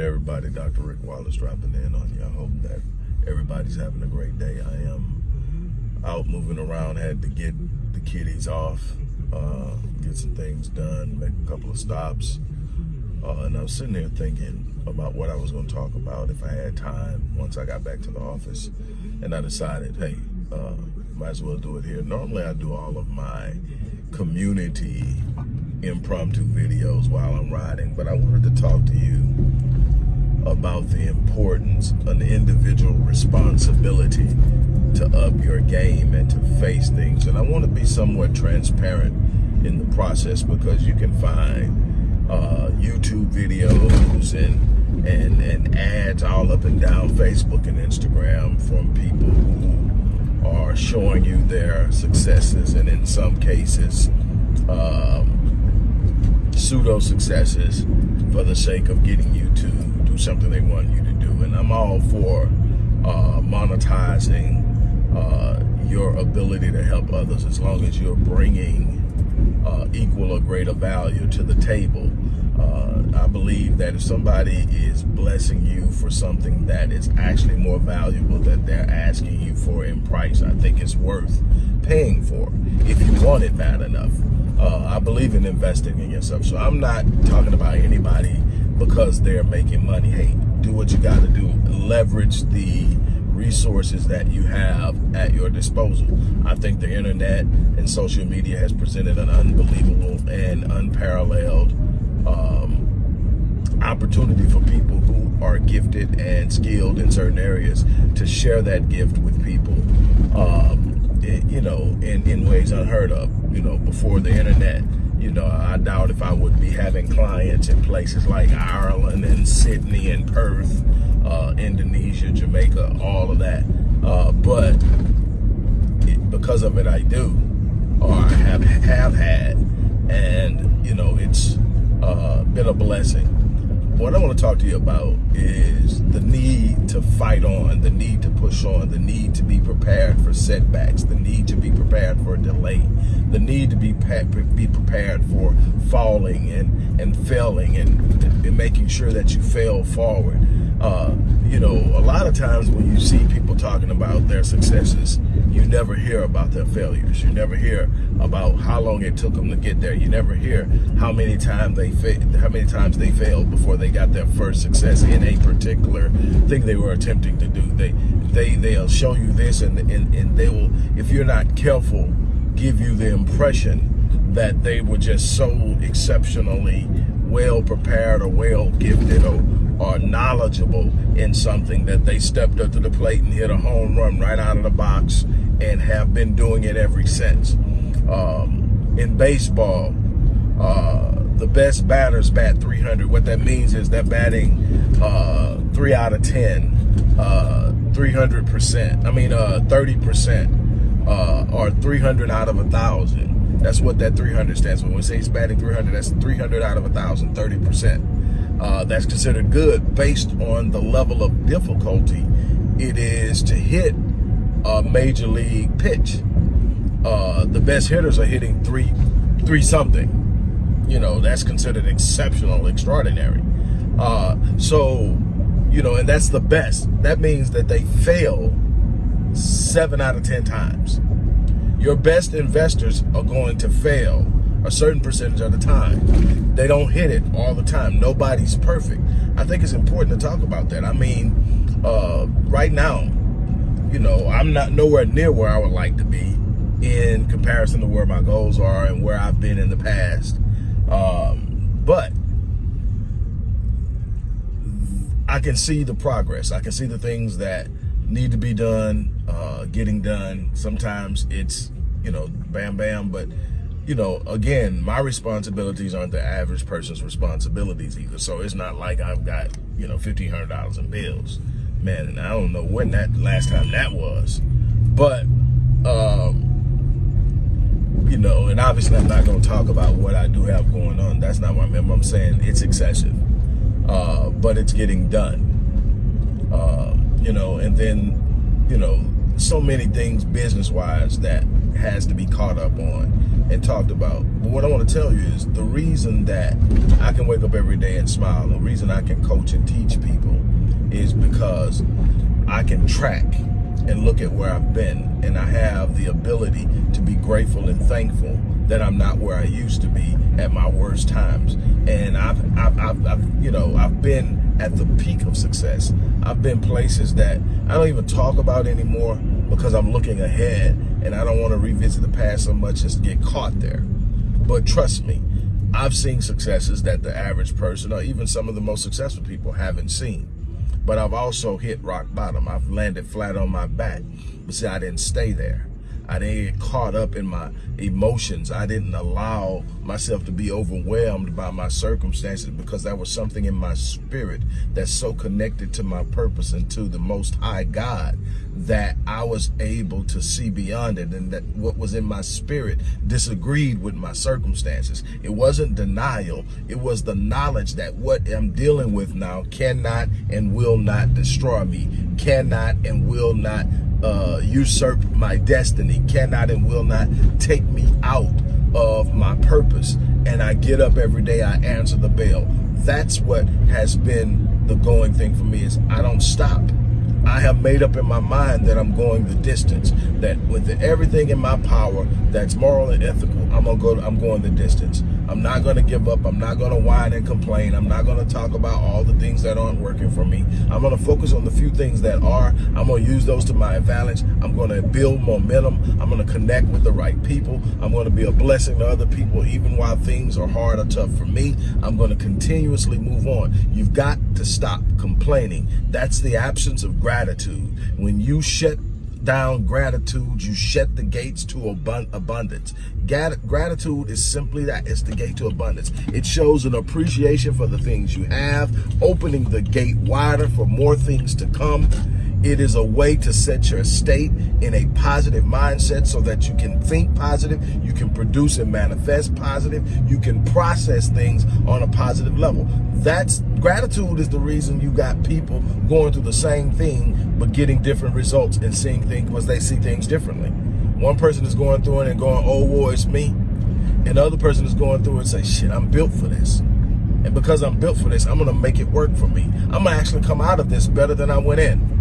everybody. Dr. Rick Wallace dropping in on you. I hope that everybody's having a great day. I am out moving around, had to get the kiddies off, uh, get some things done, make a couple of stops. Uh, and I was sitting there thinking about what I was going to talk about if I had time once I got back to the office. And I decided, hey, uh, might as well do it here. Normally I do all of my community impromptu videos while I'm riding, but I wanted to talk to you about the importance, an individual responsibility to up your game and to face things. And I want to be somewhat transparent in the process because you can find uh, YouTube videos and, and, and ads all up and down Facebook and Instagram from people who are showing you their successes and in some cases um, pseudo successes for the sake of getting you something they want you to do. And I'm all for uh, monetizing uh, your ability to help others as long as you're bringing uh, equal or greater value to the table. Uh, I believe that if somebody is blessing you for something that is actually more valuable that they're asking you for in price, I think it's worth paying for if you want it bad enough. Uh, I believe in investing in yourself. So I'm not talking about anybody because they're making money. Hey, do what you got to do. Leverage the resources that you have at your disposal. I think the internet and social media has presented an unbelievable and unparalleled um, opportunity for people who are gifted and skilled in certain areas to share that gift with people. Um, you know, in, in ways unheard of, you know, before the internet. You know, I doubt if I would be having clients in places like Ireland and Sydney and Perth, uh, Indonesia, Jamaica, all of that. Uh, but it, because of it, I do, or I have, have had. And, you know, it's uh, been a blessing what I want to talk to you about is the need on, the need to push on, the need to be prepared for setbacks, the need to be prepared for delay, the need to be be prepared for falling and and failing and, and making sure that you fail forward. Uh, you know, a lot of times when you see people talking about their successes, you never hear about their failures. You never hear about how long it took them to get there. You never hear how many times they how many times they failed before they got their first success in a particular thing they were attempting to do. They they they'll show you this and and, and they will if you're not careful give you the impression that they were just so exceptionally well prepared or well gifted or are knowledgeable in something that they stepped up to the plate and hit a home run right out of the box and have been doing it ever since. Um, in baseball, uh, the best batters bat 300. What that means is they're batting uh, 3 out of 10, uh, 300%. I mean, 30% uh, uh, or 300 out of a 1,000. That's what that 300 stands for. When we say he's batting 300, that's 300 out of a 1,000, 30% uh, that's considered good based on the level of difficulty it is to hit a major league pitch. Uh, the best hitters are hitting three, three something. You know, that's considered exceptional, extraordinary. Uh, so, you know, and that's the best. That means that they fail seven out of 10 times. Your best investors are going to fail a certain percentage of the time. They don't hit it all the time. Nobody's perfect. I think it's important to talk about that. I mean, uh, right now, you know, I'm not nowhere near where I would like to be in comparison to where my goals are and where I've been in the past. Um, but I can see the progress. I can see the things that need to be done, uh, getting done. Sometimes it's, you know, bam, bam, but you know, again, my responsibilities aren't the average person's responsibilities either. So it's not like I've got, you know, $1,500 in bills. Man, and I don't know when that last time that was. But, um, you know, and obviously I'm not going to talk about what I do have going on. That's not what I'm, I'm saying. It's excessive. Uh, but it's getting done. Uh, you know, and then, you know, so many things business-wise that has to be caught up on and talked about. But what I want to tell you is the reason that I can wake up every day and smile, the reason I can coach and teach people is because I can track and look at where I've been and I have the ability to be grateful and thankful that I'm not where I used to be at my worst times. And I've, I've, I've, I've, you know, I've been at the peak of success. I've been places that I don't even talk about anymore because I'm looking ahead and I don't want to revisit the past so much as get caught there. But trust me, I've seen successes that the average person or even some of the most successful people haven't seen. But I've also hit rock bottom. I've landed flat on my back. But see, I didn't stay there. I didn't get caught up in my emotions. I didn't allow myself to be overwhelmed by my circumstances because that was something in my spirit that's so connected to my purpose and to the most high God that I was able to see beyond it and that what was in my spirit disagreed with my circumstances. It wasn't denial. It was the knowledge that what I'm dealing with now cannot and will not destroy me, cannot and will not uh, usurp my destiny, cannot and will not take me out of my purpose. And I get up every day, I answer the bell. That's what has been the going thing for me is I don't stop. I have made up in my mind that I'm going the distance. That with everything in my power that's moral and ethical, I'm gonna go. I'm going the distance. I'm not gonna give up. I'm not gonna whine and complain. I'm not gonna talk about all the things that aren't working for me. I'm gonna focus on the few things that are. I'm gonna use those to my advantage. I'm gonna build momentum. I'm gonna connect with the right people. I'm gonna be a blessing to other people, even while things are hard or tough for me. I'm gonna continuously move on. You've got to stop complaining. That's the absence of gratitude. When you shut down gratitude, you shut the gates to abundance. Gratitude is simply that. It's the gate to abundance. It shows an appreciation for the things you have, opening the gate wider for more things to come. It is a way to set your state in a positive mindset so that you can think positive, you can produce and manifest positive, you can process things on a positive level. That's gratitude is the reason you got people going through the same thing but getting different results and seeing things because they see things differently. One person is going through it and going, oh, war, it's me. And the other person is going through it and say, shit, I'm built for this. And because I'm built for this, I'm going to make it work for me. I'm going to actually come out of this better than I went in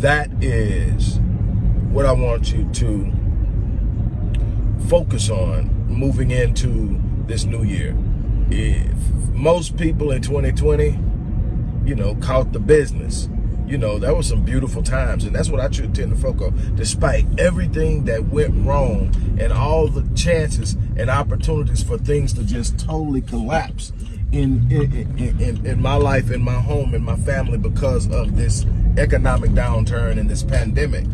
that is what I want you to focus on moving into this new year. If most people in 2020, you know, caught the business, you know, that was some beautiful times. And that's what I tend to focus on. Despite everything that went wrong and all the chances and opportunities for things to just totally collapse in, in, in, in my life, in my home, in my family because of this economic downturn and this pandemic,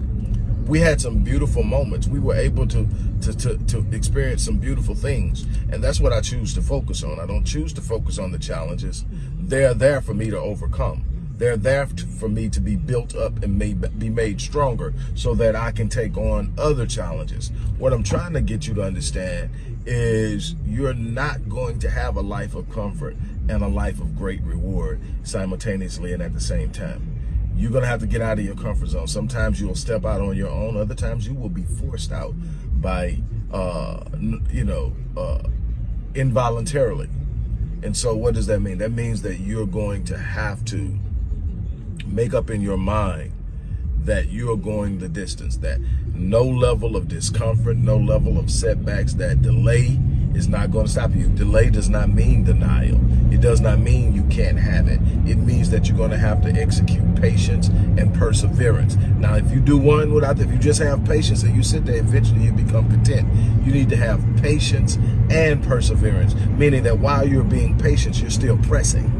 we had some beautiful moments. We were able to, to, to, to, experience some beautiful things. And that's what I choose to focus on. I don't choose to focus on the challenges. They're there for me to overcome. They're there for me to be built up and made, be made stronger so that I can take on other challenges. What I'm trying to get you to understand is you're not going to have a life of comfort and a life of great reward simultaneously and at the same time. You're going to have to get out of your comfort zone. Sometimes you'll step out on your own. Other times you will be forced out by, uh, you know, uh, involuntarily. And so what does that mean? That means that you're going to have to make up in your mind that you are going the distance, that no level of discomfort, no level of setbacks, that delay is not going to stop you. Delay does not mean denial. It does not mean you can't have it. It means that you're going to have to execute patience and perseverance. Now, if you do one without, if you just have patience and you sit there, eventually you become content. You need to have patience and perseverance, meaning that while you're being patient, you're still pressing.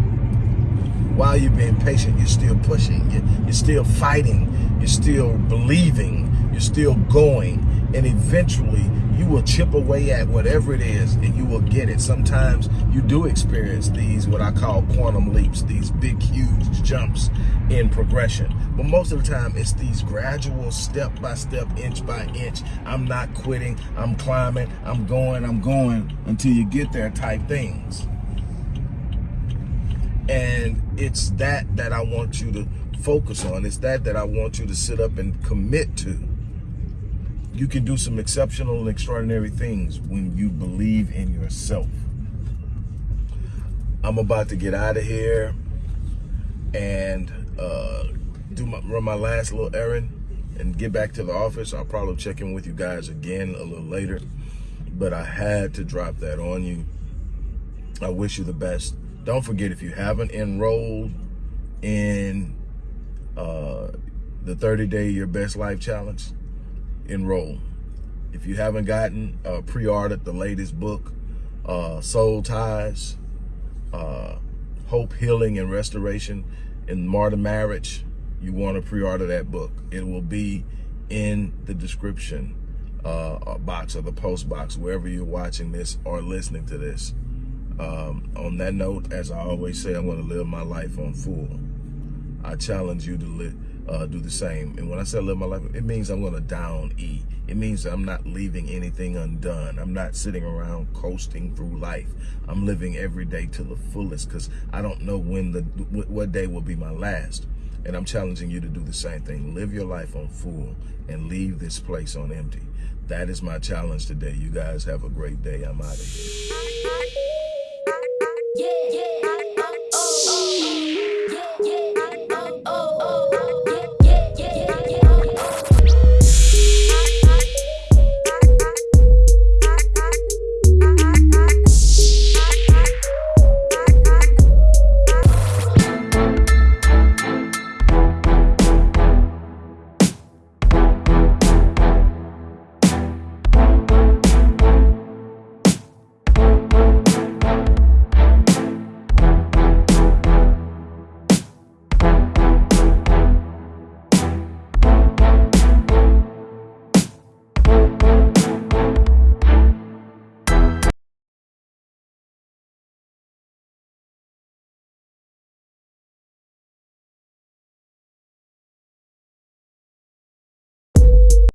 While you're being patient, you're still pushing. You're still fighting. You're still believing. You're still going. And eventually, you will chip away at whatever it is and you will get it. Sometimes you do experience these, what I call quantum leaps, these big, huge jumps in progression. But most of the time, it's these gradual, step by step, inch by inch. I'm not quitting, I'm climbing, I'm going, I'm going until you get there type things. And it's that that I want you to focus on. It's that that I want you to sit up and commit to you can do some exceptional and extraordinary things when you believe in yourself. I'm about to get out of here and uh, do my, run my last little errand and get back to the office. I'll probably check in with you guys again a little later, but I had to drop that on you. I wish you the best. Don't forget if you haven't enrolled in uh, the 30 day Your Best Life Challenge, enroll. If you haven't gotten uh, pre-ordered the latest book, uh, Soul Ties, uh, Hope, Healing, and Restoration in Modern Marriage, you want to pre-order that book. It will be in the description uh, box or the post box, wherever you're watching this or listening to this. Um, on that note, as I always say, I'm going to live my life on full. I challenge you to live uh, do the same. And when I say live my life, it means I'm going to down E. It means I'm not leaving anything undone. I'm not sitting around coasting through life. I'm living every day to the fullest because I don't know when the what day will be my last. And I'm challenging you to do the same thing. Live your life on full and leave this place on empty. That is my challenge today. You guys have a great day. I'm out of here. Yeah, yeah.